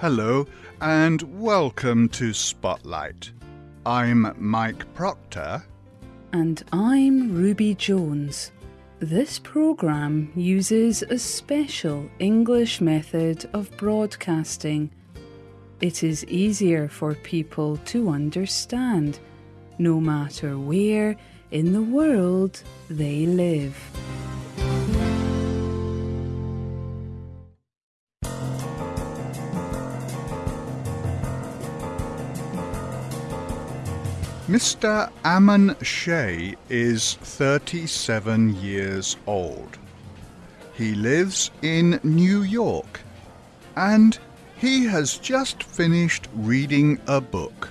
Hello and welcome to Spotlight. I'm Mike Proctor. And I'm Ruby Jones. This programme uses a special English method of broadcasting. It is easier for people to understand, no matter where in the world they live. Mr. Ammon Shea is 37 years old. He lives in New York and he has just finished reading a book.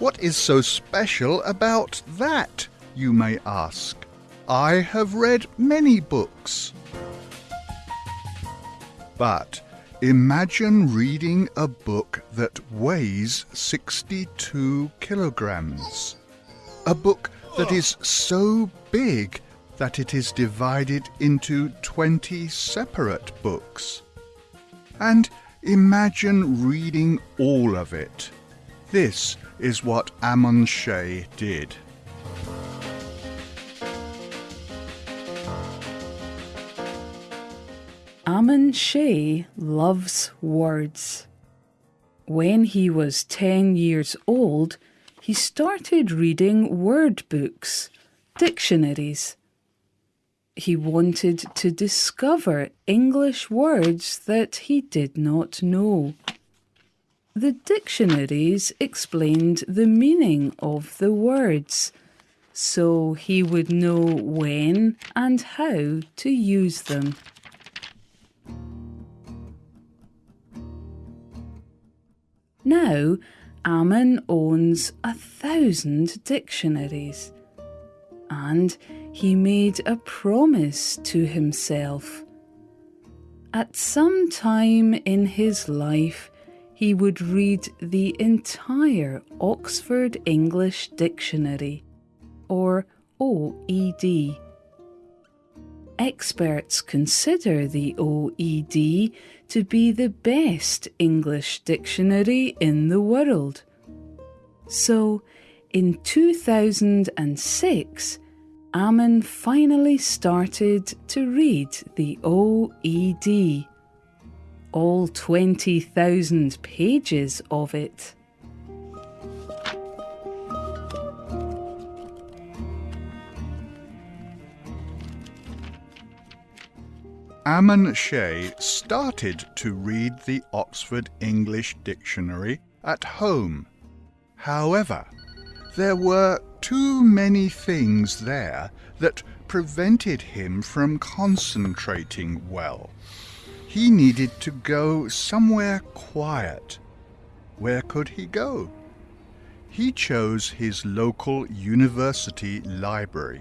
What is so special about that, you may ask? I have read many books. But Imagine reading a book that weighs 62 kilograms. A book that is so big that it is divided into 20 separate books. And imagine reading all of it. This is what Ammon Shea did. Ammon Shea loves words. When he was 10 years old, he started reading word books, dictionaries. He wanted to discover English words that he did not know. The dictionaries explained the meaning of the words, so he would know when and how to use them. Now, Ammon owns a thousand dictionaries. And he made a promise to himself. At some time in his life, he would read the entire Oxford English Dictionary, or OED. Experts consider the OED to be the best English dictionary in the world. So, in 2006, Ammon finally started to read the OED, all 20,000 pages of it. Ammon Shea started to read the Oxford English Dictionary at home. However, there were too many things there that prevented him from concentrating well. He needed to go somewhere quiet. Where could he go? He chose his local university library.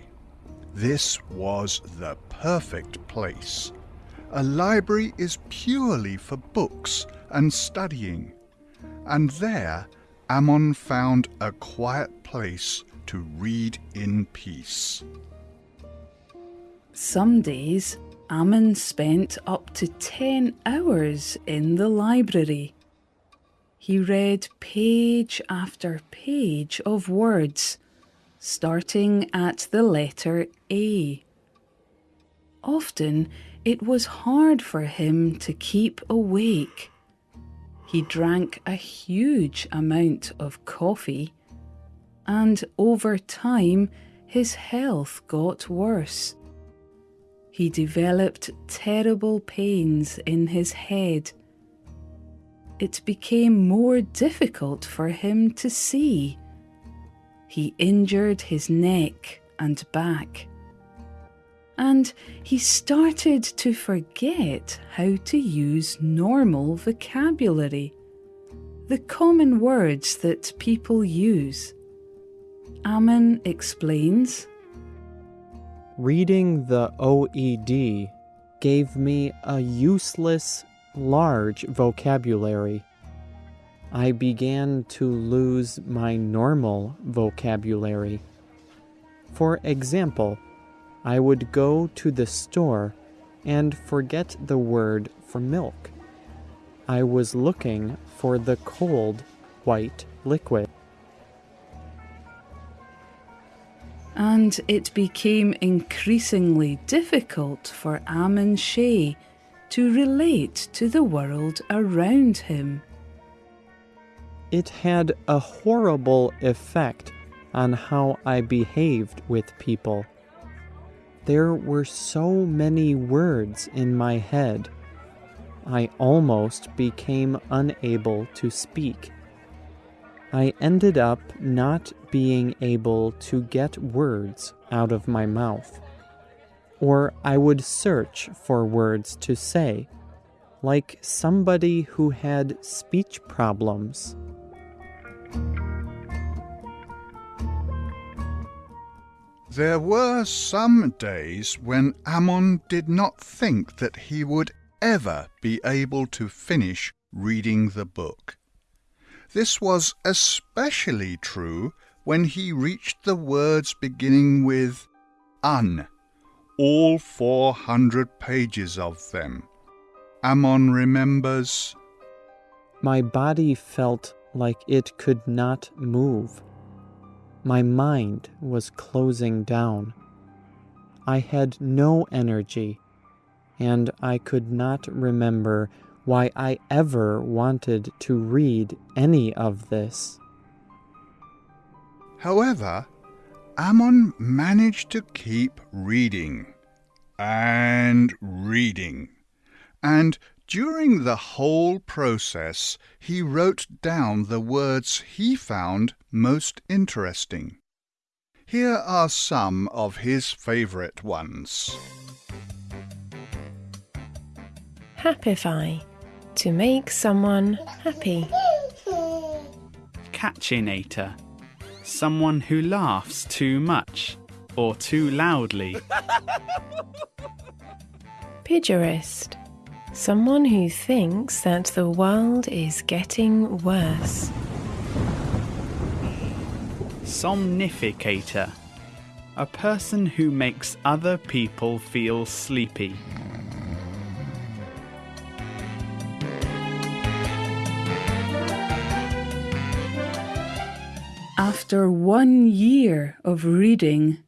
This was the perfect place. A library is purely for books and studying, and there Ammon found a quiet place to read in peace. Some days Ammon spent up to 10 hours in the library. He read page after page of words, starting at the letter A. Often it was hard for him to keep awake. He drank a huge amount of coffee, and over time his health got worse. He developed terrible pains in his head. It became more difficult for him to see. He injured his neck and back and he started to forget how to use normal vocabulary, the common words that people use. Ammon explains Reading the OED gave me a useless, large vocabulary. I began to lose my normal vocabulary. For example, I would go to the store and forget the word for milk. I was looking for the cold, white liquid. And it became increasingly difficult for Ammon Shea to relate to the world around him. It had a horrible effect on how I behaved with people. There were so many words in my head. I almost became unable to speak. I ended up not being able to get words out of my mouth. Or I would search for words to say, like somebody who had speech problems. There were some days when Ammon did not think that he would ever be able to finish reading the book. This was especially true when he reached the words beginning with un, all 400 pages of them. Ammon remembers, My body felt like it could not move. My mind was closing down. I had no energy, and I could not remember why I ever wanted to read any of this. However, Ammon managed to keep reading and reading, and during the whole process he wrote down the words he found most interesting. Here are some of his favourite ones. Happify. To make someone happy. Cachinnator. Someone who laughs too much or too loudly. Pejorist. Someone who thinks that the world is getting worse. Somnificator. A person who makes other people feel sleepy. After one year of reading,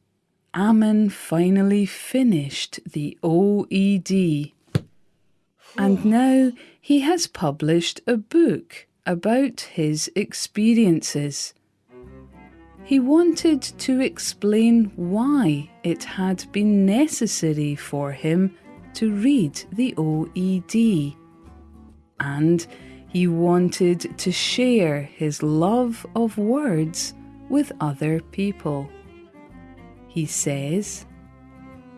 Ammon finally finished the OED. And now he has published a book about his experiences. He wanted to explain why it had been necessary for him to read the OED. And he wanted to share his love of words with other people. He says,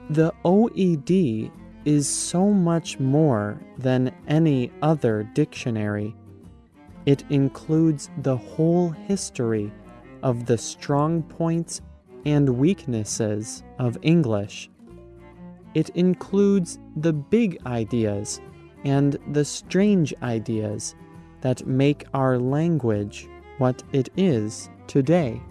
The OED is so much more than any other dictionary. It includes the whole history of the strong points and weaknesses of English. It includes the big ideas and the strange ideas that make our language what it is today.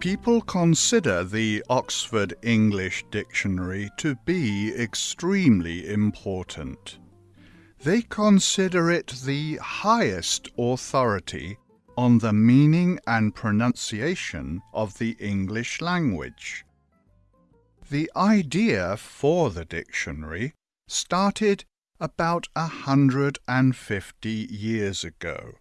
People consider the Oxford English Dictionary to be extremely important. They consider it the highest authority on the meaning and pronunciation of the English language. The idea for the dictionary started about hundred and fifty years ago.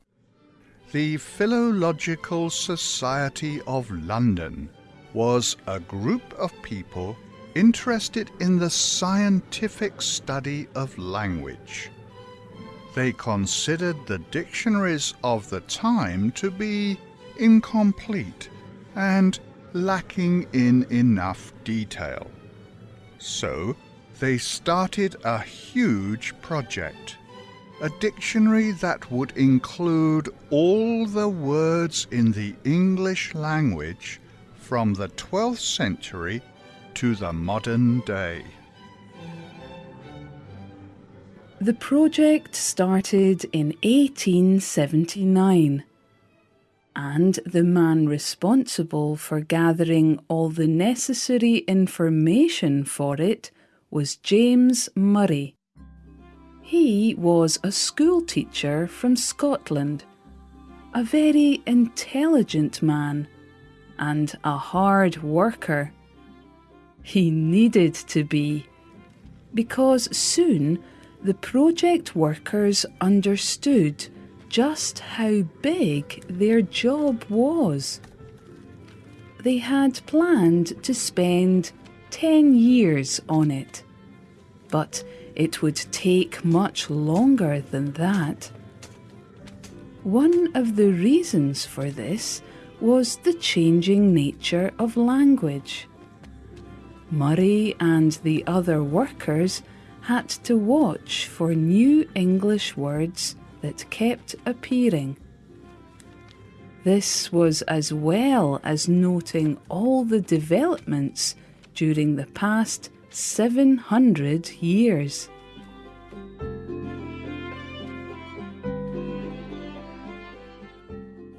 The Philological Society of London was a group of people interested in the scientific study of language. They considered the dictionaries of the time to be incomplete and lacking in enough detail. So they started a huge project a dictionary that would include all the words in the English language from the 12th century to the modern day. The project started in 1879, and the man responsible for gathering all the necessary information for it was James Murray He was a school teacher from Scotland, a very intelligent man, and a hard worker. He needed to be, because soon the project workers understood just how big their job was. They had planned to spend 10 years on it, but it would take much longer than that. One of the reasons for this was the changing nature of language. Murray and the other workers had to watch for new English words that kept appearing. This was as well as noting all the developments during the past 700 years.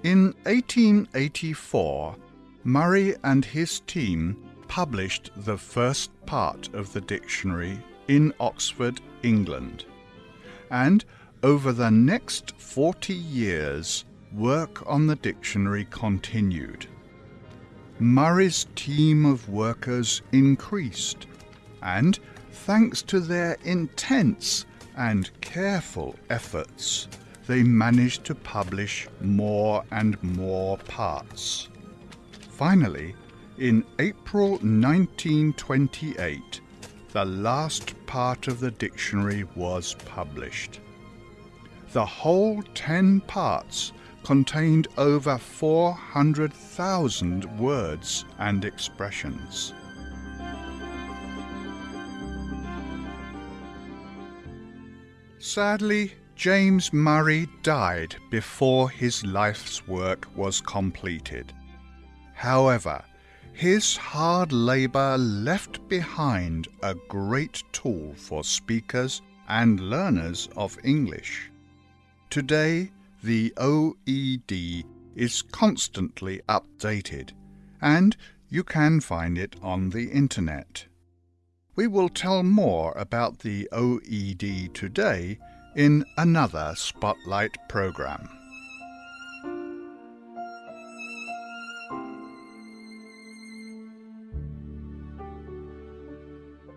In 1884, Murray and his team published the first part of the dictionary in Oxford, England. And over the next 40 years, work on the dictionary continued. Murray's team of workers increased, and thanks to their intense and careful efforts, they managed to publish more and more parts. Finally, in April 1928, the last part of the dictionary was published. The whole ten parts contained over 400,000 words and expressions. Sadly, James Murray died before his life's work was completed. However, his hard labour left behind a great tool for speakers and learners of English. Today, the OED is constantly updated, and you can find it on the internet. We will tell more about the OED today in another Spotlight program.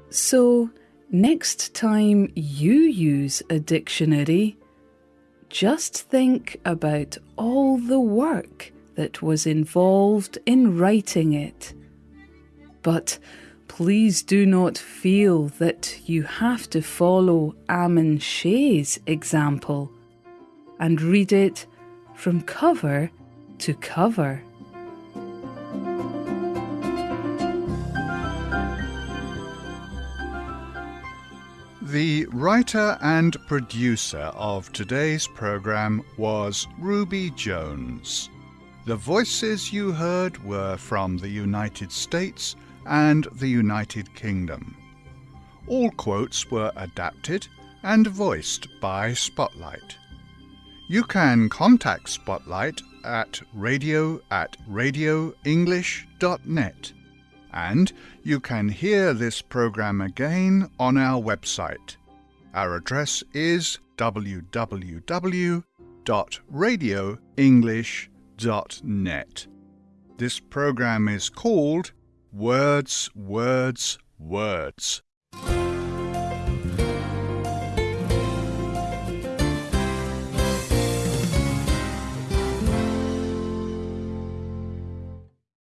So, next time you use a dictionary, just think about all the work that was involved in writing it. But please do not feel that you have to follow Ammon Shea's example and read it from cover to cover. The writer and producer of today's program was Ruby Jones. The voices you heard were from the United States and the United Kingdom. All quotes were adapted and voiced by Spotlight. You can contact Spotlight at radio at radioenglish.net and you can hear this program again on our website. Our address is www.radioenglish.net. This program is called Words, Words, Words.